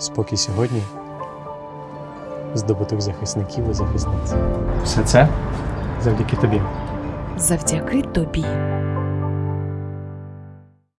спокій сьогодні, здобуток захисників і захисниць. Все це завдяки тобі. Завдяки тобі.